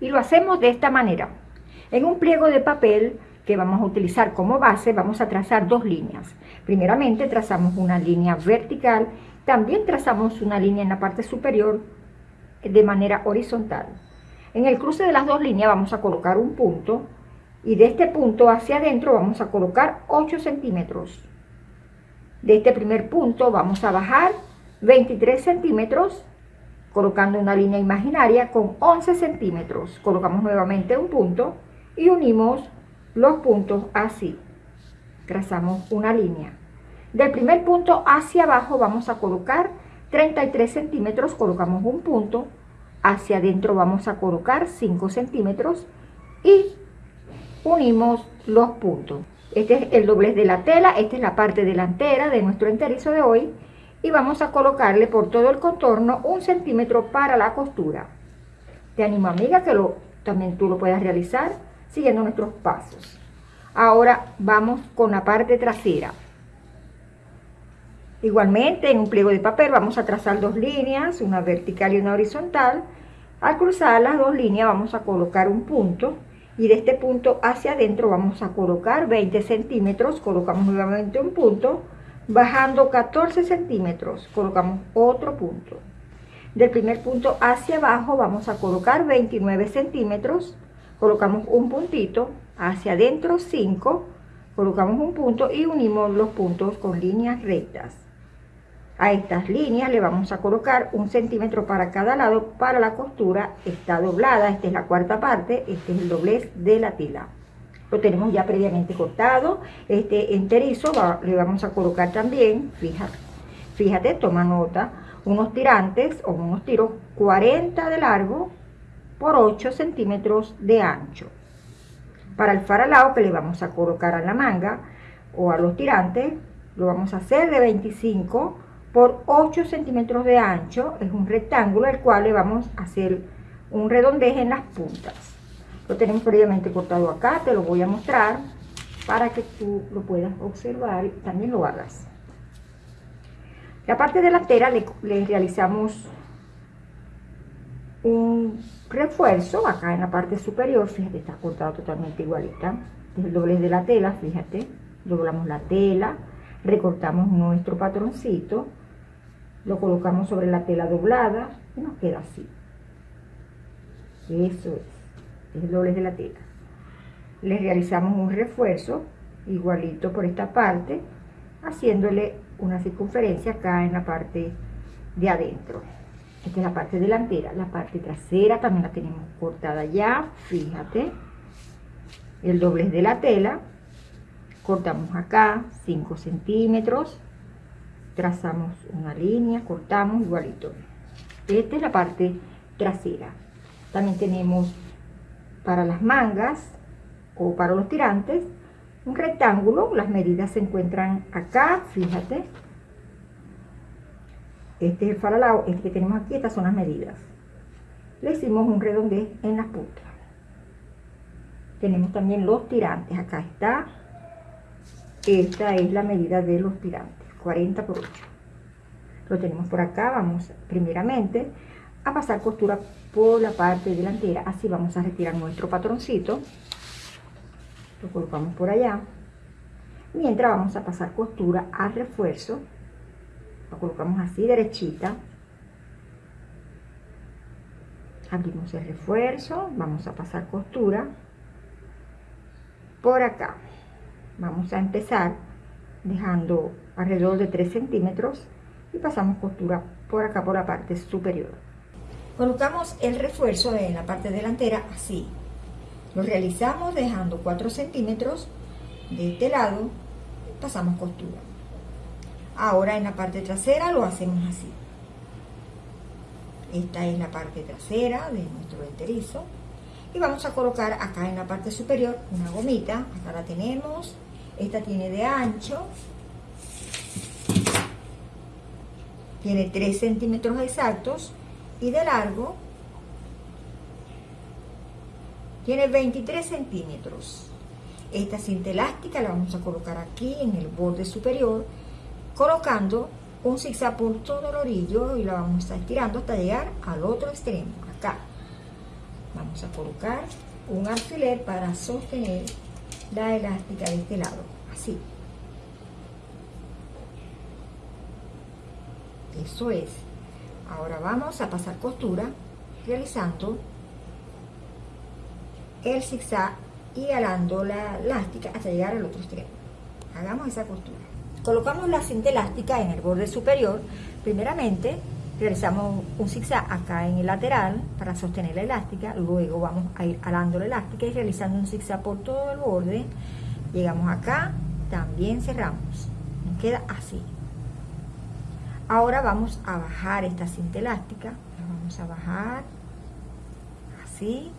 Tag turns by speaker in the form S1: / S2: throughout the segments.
S1: Y lo hacemos de esta manera. En un pliego de papel que vamos a utilizar como base, vamos a trazar dos líneas. Primeramente trazamos una línea vertical, también trazamos una línea en la parte superior de manera horizontal. En el cruce de las dos líneas vamos a colocar un punto y de este punto hacia adentro vamos a colocar 8 centímetros. De este primer punto vamos a bajar 23 centímetros colocando una línea imaginaria con 11 centímetros. Colocamos nuevamente un punto y unimos los puntos así. Trazamos una línea. Del primer punto hacia abajo vamos a colocar 33 centímetros, colocamos un punto. Hacia adentro vamos a colocar 5 centímetros y unimos los puntos. Este es el doblez de la tela, esta es la parte delantera de nuestro enterizo de hoy y vamos a colocarle por todo el contorno un centímetro para la costura. Te animo amiga que lo, también tú lo puedas realizar siguiendo nuestros pasos. Ahora vamos con la parte trasera. Igualmente en un pliego de papel vamos a trazar dos líneas, una vertical y una horizontal. Al cruzar las dos líneas vamos a colocar un punto y de este punto hacia adentro vamos a colocar 20 centímetros, colocamos nuevamente un punto, bajando 14 centímetros, colocamos otro punto. Del primer punto hacia abajo vamos a colocar 29 centímetros, colocamos un puntito, hacia adentro 5, colocamos un punto y unimos los puntos con líneas rectas. A estas líneas le vamos a colocar un centímetro para cada lado para la costura, está doblada, esta es la cuarta parte, este es el doblez de la tela. Lo tenemos ya previamente cortado, este enterizo le vamos a colocar también, fíjate, fíjate, toma nota, unos tirantes o unos tiros 40 de largo por 8 centímetros de ancho. Para el faralao que le vamos a colocar a la manga o a los tirantes, lo vamos a hacer de 25 por 8 centímetros de ancho. Es un rectángulo al cual le vamos a hacer un redondez en las puntas. Lo tenemos previamente cortado acá, te lo voy a mostrar para que tú lo puedas observar y también lo hagas. La parte delantera le, le realizamos un refuerzo acá en la parte superior, fíjate, está cortado totalmente igualita. El doblez de la tela, fíjate, doblamos la tela, recortamos nuestro patroncito, lo colocamos sobre la tela doblada y nos queda así. Eso es, es el la tela. Le realizamos un refuerzo igualito por esta parte, haciéndole una circunferencia acá en la parte de adentro. Esta es la parte delantera. La parte trasera también la tenemos cortada ya. Fíjate. El doblez de la tela. Cortamos acá 5 centímetros. Trazamos una línea, cortamos igualito. Esta es la parte trasera. También tenemos para las mangas o para los tirantes un rectángulo. Las medidas se encuentran acá, fíjate este es el falalao, este que tenemos aquí, estas son las medidas. Le hicimos un redondez en las puntas. Tenemos también los tirantes, acá está. Esta es la medida de los tirantes, 40 por 8. Lo tenemos por acá, vamos primeramente a pasar costura por la parte delantera. Así vamos a retirar nuestro patroncito. Lo colocamos por allá. Mientras vamos a pasar costura al refuerzo lo colocamos así derechita abrimos el refuerzo vamos a pasar costura por acá vamos a empezar dejando alrededor de 3 centímetros y pasamos costura por acá por la parte superior colocamos el refuerzo en la parte delantera así lo realizamos dejando 4 centímetros de este lado pasamos costura Ahora en la parte trasera lo hacemos así. Esta es la parte trasera de nuestro enterizo. Y vamos a colocar acá en la parte superior una gomita. Acá la tenemos. Esta tiene de ancho. Tiene 3 centímetros exactos. Y de largo tiene 23 centímetros. Esta cinta elástica la vamos a colocar aquí en el borde superior colocando un zigzag por todo el orillo y lo vamos a estar estirando hasta llegar al otro extremo, acá. Vamos a colocar un alfiler para sostener la elástica de este lado, así. Eso es. Ahora vamos a pasar costura realizando el zigzag y alando la elástica hasta llegar al otro extremo. Hagamos esa costura. Colocamos la cinta elástica en el borde superior. Primeramente realizamos un zigzag acá en el lateral para sostener la elástica. Luego vamos a ir alando la elástica y realizando un zigzag por todo el borde. Llegamos acá, también cerramos. Nos queda así. Ahora vamos a bajar esta cinta elástica. La vamos a bajar así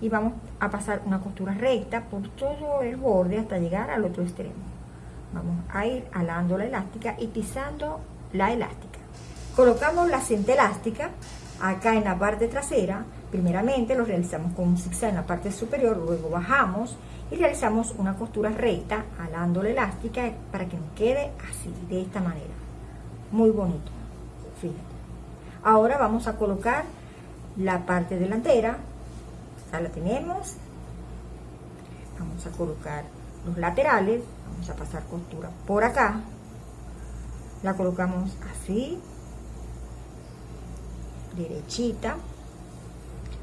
S1: y vamos a pasar una costura recta por todo el borde hasta llegar al otro extremo. Vamos a ir alando la elástica y pisando la elástica. Colocamos la cinta elástica acá en la parte trasera. Primeramente lo realizamos con un zigzag en la parte superior luego bajamos y realizamos una costura recta alando la elástica para que nos quede así de esta manera muy bonito fíjate. Ahora vamos a colocar la parte delantera la tenemos. Vamos a colocar los laterales vamos a pasar costura por acá. La colocamos así derechita.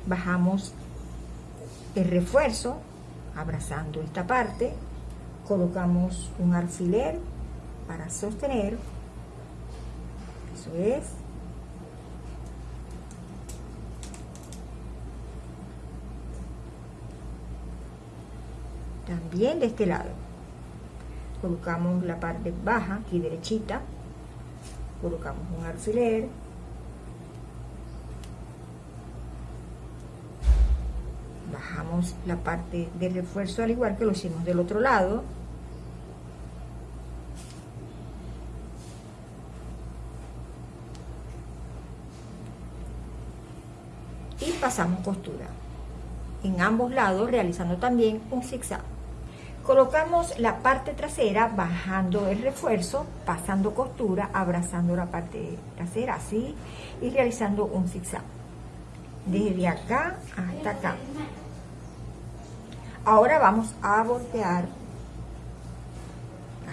S1: Bajamos el refuerzo abrazando esta parte. Colocamos un alfiler para sostener eso es. También de este lado. Colocamos la parte baja aquí derechita. Colocamos un alfiler. Bajamos la parte de refuerzo al igual que lo hicimos del otro lado y costura en ambos lados realizando también un zigzag Colocamos la parte trasera bajando el refuerzo, pasando costura, abrazando la parte trasera así y realizando un zigzag. Desde acá hasta acá. Ahora vamos a voltear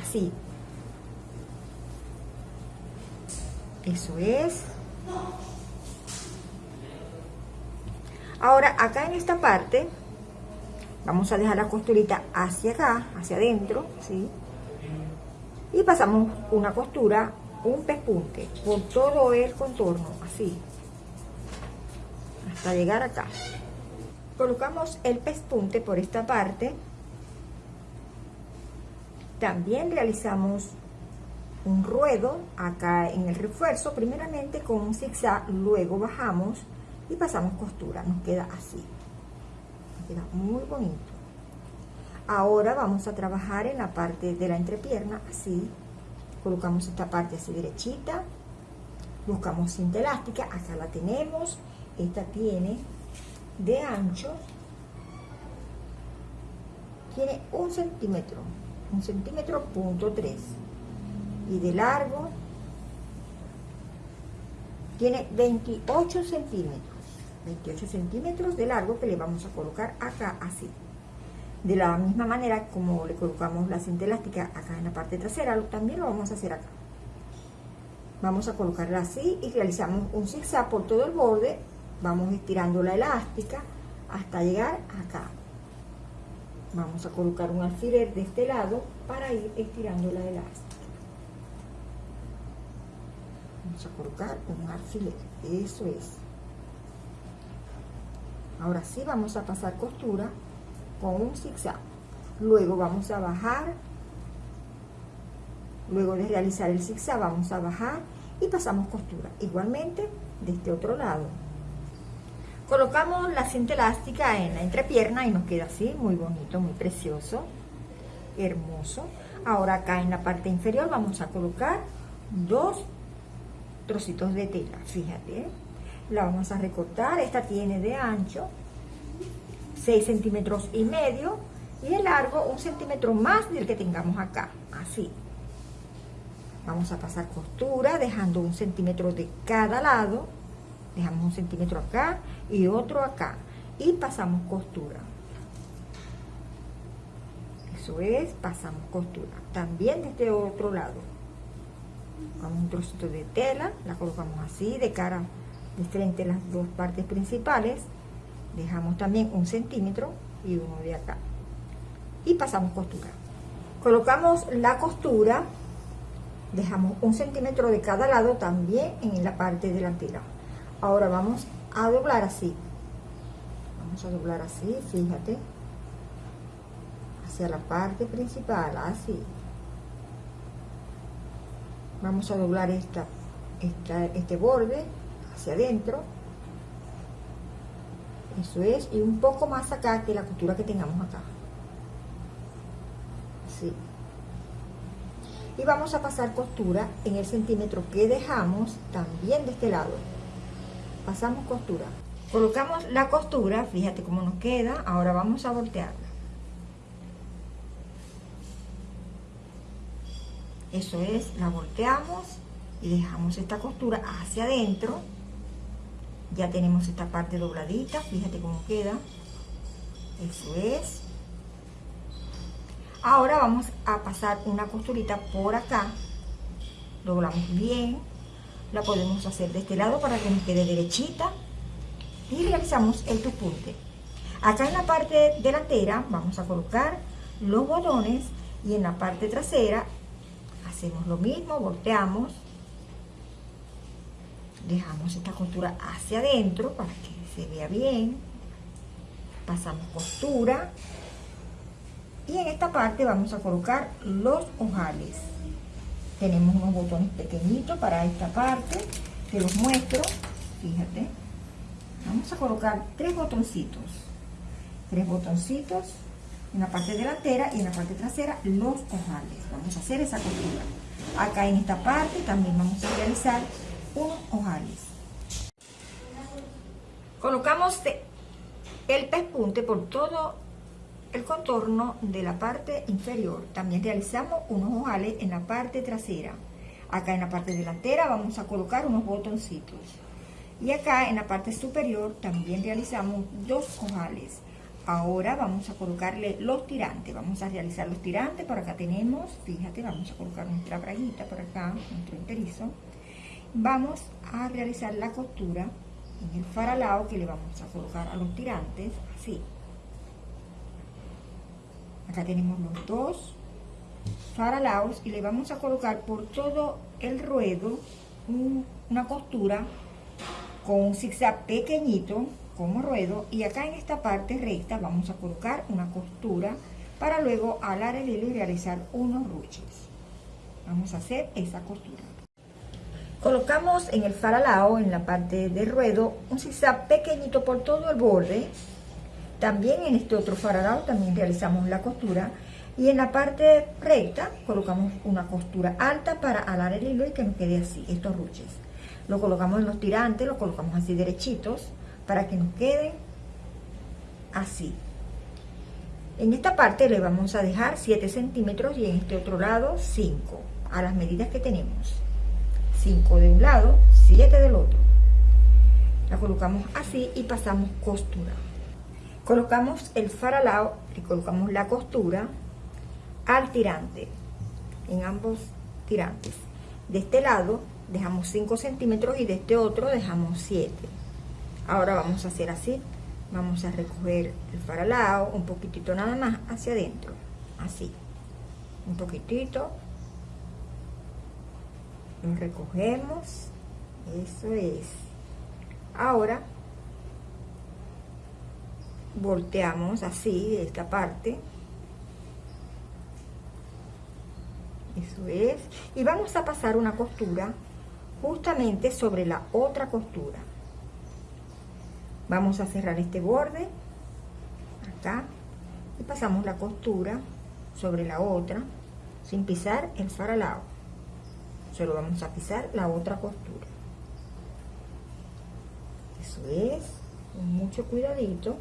S1: así. Eso es. Ahora acá en esta parte Vamos a dejar la costurita hacia acá, hacia adentro, ¿sí? Y pasamos una costura, un pespunte, por todo el contorno, así. Hasta llegar acá. Colocamos el pespunte por esta parte. También realizamos un ruedo acá en el refuerzo, primeramente con un zigzag, luego bajamos y pasamos costura, nos queda así. Queda muy bonito. Ahora vamos a trabajar en la parte de la entrepierna así. Colocamos esta parte así derechita. Buscamos cinta elástica acá la tenemos. Esta tiene de ancho. Tiene un centímetro un centímetro punto tres. Y de largo tiene 28 centímetros 28 centímetros de largo que le vamos a colocar acá así. De la misma manera como le colocamos la cinta elástica acá en la parte trasera también lo vamos a hacer acá. Vamos a colocarla así y realizamos un zigzag por todo el borde. Vamos estirando la elástica hasta llegar acá. Vamos a colocar un alfiler de este lado para ir estirando la elástica. Vamos a colocar un alfiler eso es ahora sí vamos a pasar costura con un zigzag. Luego vamos a bajar. Luego de realizar el zigzag vamos a bajar y pasamos costura. Igualmente de este otro lado. Colocamos la cinta elástica en la entrepierna y nos queda así muy bonito muy precioso hermoso. Ahora acá en la parte inferior vamos a colocar dos trocitos de tela fíjate ¿eh? La vamos a recortar, esta tiene de ancho 6 centímetros y medio y de largo un centímetro más del que tengamos acá, así. Vamos a pasar costura dejando un centímetro de cada lado, dejamos un centímetro acá y otro acá. y pasamos costura. Eso es pasamos costura. También de este otro lado. Con un trocito de tela la colocamos así de cara de frente las dos partes principales dejamos también un centímetro y uno de acá. Y pasamos costura. Colocamos la costura dejamos un centímetro de cada lado también en la parte delantera. Ahora vamos a doblar así. Vamos a doblar así fíjate. Hacia la parte principal así. Vamos a doblar esta, esta este borde hacia adentro. Eso es y un poco más acá que la costura que tengamos acá. Así y vamos a pasar costura en el centímetro que dejamos también de este lado. Pasamos costura. Colocamos la costura fíjate cómo nos queda ahora vamos a voltearla. Eso es la volteamos y dejamos esta costura hacia adentro ya tenemos esta parte dobladita fíjate cómo queda. Eso es. Ahora vamos a pasar una costurita por acá. Doblamos bien. La podemos hacer de este lado para que nos quede derechita. Y realizamos el tupunte. Acá en la parte delantera vamos a colocar los botones y en la parte trasera hacemos lo mismo volteamos dejamos esta costura hacia adentro para que se vea bien. Pasamos costura. Y en esta parte vamos a colocar los ojales. Tenemos unos botones pequeñitos para esta parte que los muestro. Fíjate. Vamos a colocar tres botoncitos. Tres botoncitos en la parte delantera y en la parte trasera los ojales. Vamos a hacer esa costura. Acá en esta parte también vamos a realizar unos ojales. Colocamos el pespunte por todo el contorno de la parte inferior. También realizamos unos ojales en la parte trasera. Acá en la parte delantera vamos a colocar unos botoncitos. Y acá en la parte superior también realizamos dos ojales. Ahora vamos a colocarle los tirantes. Vamos a realizar los tirantes. Por acá tenemos, fíjate, vamos a colocar nuestra braguita por acá, nuestro enterizo vamos a realizar la costura en el faralao que le vamos a colocar a los tirantes así. Acá tenemos los dos faralaos y le vamos a colocar por todo el ruedo una costura con un zigzag pequeñito como ruedo y acá en esta parte recta vamos a colocar una costura para luego alar el hilo y realizar unos ruches. Vamos a hacer esa costura Colocamos en el faralao, en la parte del ruedo, un zigzag pequeñito por todo el borde. También en este otro faralao también realizamos la costura. Y en la parte recta colocamos una costura alta para alar el hilo y que nos quede así, estos ruches. Lo colocamos en los tirantes, lo colocamos así derechitos para que nos queden así. En esta parte le vamos a dejar 7 centímetros y en este otro lado 5, a las medidas que tenemos. 5 de un lado, 7 del otro. La colocamos así y pasamos costura. Colocamos el faralao y colocamos la costura al tirante, en ambos tirantes. De este lado dejamos 5 centímetros y de este otro dejamos 7. Ahora vamos a hacer así. Vamos a recoger el faralao un poquitito nada más hacia adentro. Así. Un poquitito recogemos. Eso es. Ahora volteamos así esta parte. Eso es. Y vamos a pasar una costura justamente sobre la otra costura. Vamos a cerrar este borde acá y pasamos la costura sobre la otra sin pisar el faralao solo vamos a pisar la otra costura. Eso es con mucho cuidadito.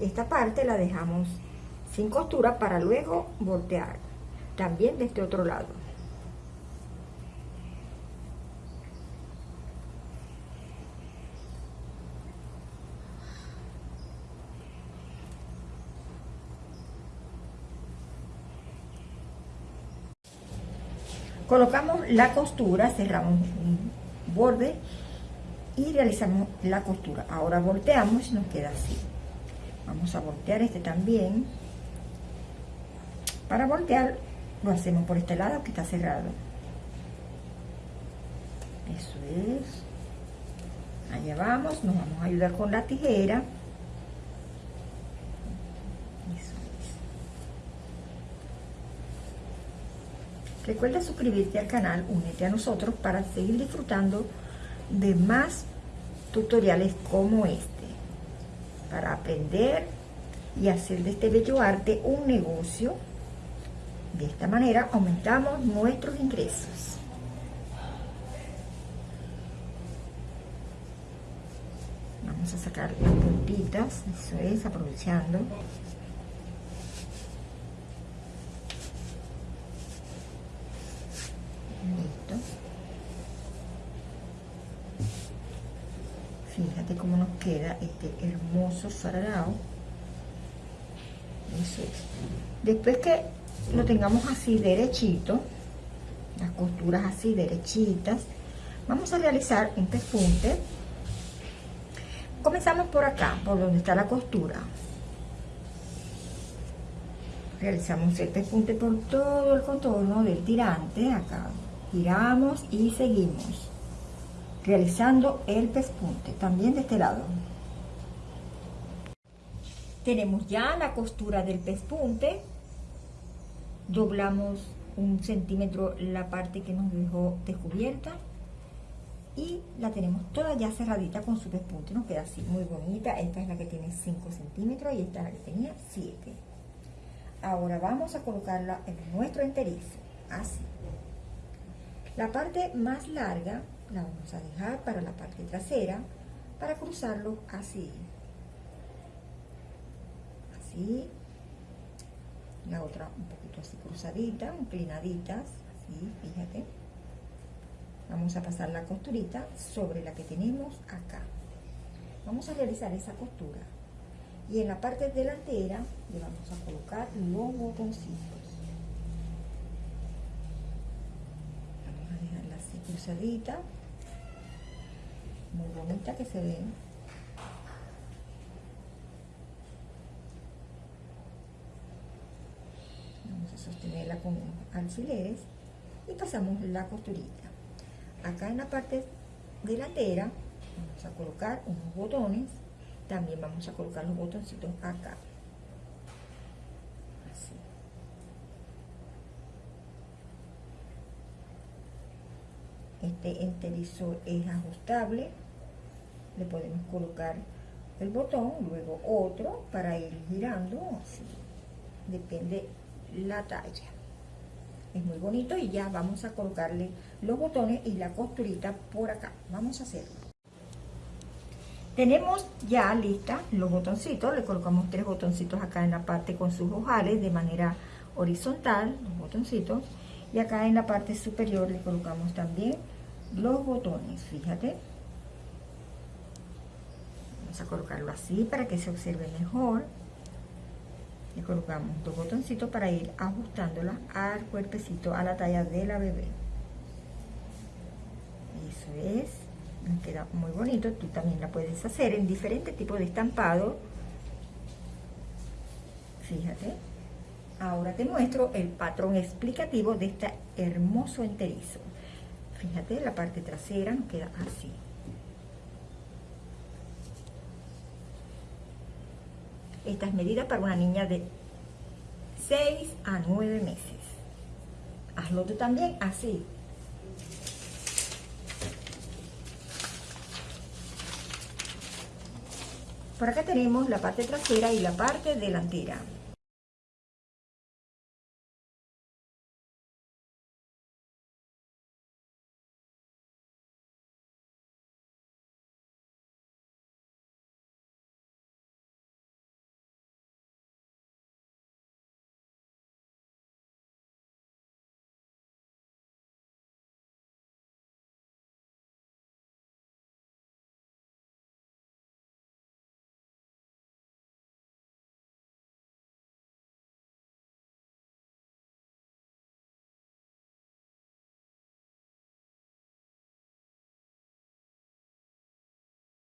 S1: Esta parte la dejamos sin costura para luego voltear también de este otro lado Colocamos la costura, cerramos un borde y realizamos la costura. Ahora volteamos y nos queda así. Vamos a voltear este también. Para voltear lo hacemos por este lado que está cerrado. Eso es. Allá vamos, nos vamos a ayudar con la tijera. Recuerda suscribirte al canal, únete a nosotros para seguir disfrutando de más tutoriales como este. Para aprender y hacer de este bello arte un negocio. De esta manera aumentamos nuestros ingresos. Vamos a sacar las puntitas, eso es, aprovechando. Fíjate cómo nos queda este hermoso es. Después que lo tengamos así derechito, las costuras así derechitas, vamos a realizar un pespunte. Comenzamos por acá, por donde está la costura. Realizamos el pespunte por todo el contorno del tirante, acá. Giramos y seguimos realizando el pespunte, también de este lado. Tenemos ya la costura del pespunte, doblamos un centímetro la parte que nos dejó descubierta y la tenemos toda ya cerradita con su pespunte, nos queda así muy bonita, esta es la que tiene 5 centímetros y esta es la que tenía 7. Ahora vamos a colocarla en nuestro enterizo, así. La parte más larga la vamos a dejar para la parte trasera para cruzarlo así. Así. La otra un poquito así cruzadita inclinaditas así fíjate. Vamos a pasar la costurita sobre la que tenemos acá. Vamos a realizar esa costura. Y en la parte delantera le vamos a colocar los botoncitos. Vamos a dejarla así cruzadita que se ve. Vamos a sostenerla con alfileres y pasamos la costurita. Acá en la parte delantera vamos a colocar unos botones. También vamos a colocar los botoncitos acá. Este enterizo es ajustable le podemos colocar el botón, luego otro para ir girando, así, depende la talla. Es muy bonito y ya vamos a colocarle los botones y la costurita por acá. Vamos a hacerlo. Tenemos ya lista los botoncitos, le colocamos tres botoncitos acá en la parte con sus ojales de manera horizontal, los botoncitos, y acá en la parte superior le colocamos también los botones, fíjate a colocarlo así para que se observe mejor. Y colocamos dos botoncitos para ir ajustándola al cuerpecito a la talla de la bebé. Eso es. Me queda muy bonito. Tú también la puedes hacer en diferentes tipos de estampado. Fíjate. Ahora te muestro el patrón explicativo de este hermoso enterizo. Fíjate la parte trasera nos queda así Esta es medida para una niña de 6 a 9 meses. Hazlo tú también así. Por acá tenemos la parte trasera y la parte delantera.